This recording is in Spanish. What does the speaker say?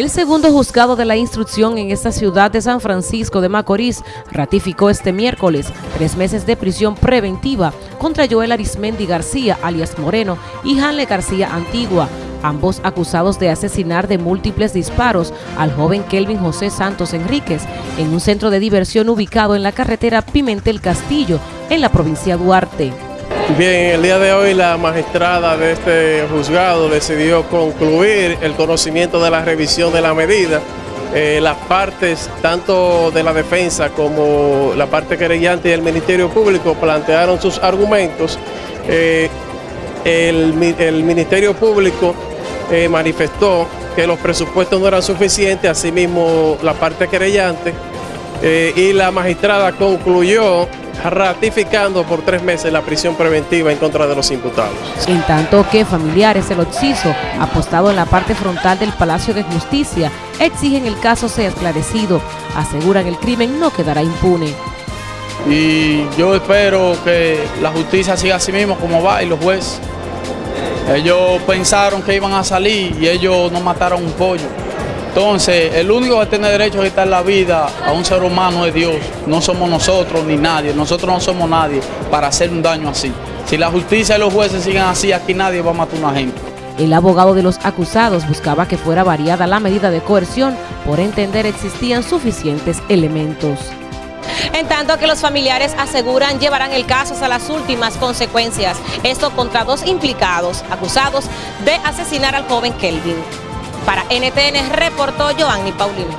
El segundo juzgado de la instrucción en esta ciudad de San Francisco de Macorís ratificó este miércoles tres meses de prisión preventiva contra Joel Arismendi García, alias Moreno, y Hanle García Antigua, ambos acusados de asesinar de múltiples disparos al joven Kelvin José Santos Enríquez en un centro de diversión ubicado en la carretera Pimentel Castillo, en la provincia Duarte. Bien, el día de hoy la magistrada de este juzgado decidió concluir el conocimiento de la revisión de la medida. Eh, las partes, tanto de la defensa como la parte querellante y el Ministerio Público plantearon sus argumentos. Eh, el, Ministerio Público eh, manifestó que los presupuestos no eran suficientes, asimismo la parte querellante, y la magistrada concluyó ratificando por tres meses la prisión preventiva en contra de los imputados. En tanto que familiares del occiso, apostado en la parte frontal del Palacio de Justicia, exigen el caso sea esclarecido, aseguran el crimen no quedará impune. Y yo espero que la justicia siga así mismo como va y los jueces. Ellos pensaron que iban a salir y ellos no mataron un pollo. Entonces, el único que tiene derecho a quitar la vida a un ser humano es Dios. No somos nosotros ni nadie. Nosotros no somos nadie para hacer un daño así. Si la justicia y los jueces siguen así, aquí nadie va a matar a una gente. El abogado de los acusados buscaba que fuera variada la medida de coerción por entender existían suficientes elementos. En tanto que los familiares aseguran llevarán el caso hasta las últimas consecuencias. Esto contra dos implicados acusados de asesinar al joven Kelvin. Para NTN reportó Joanny Paulino.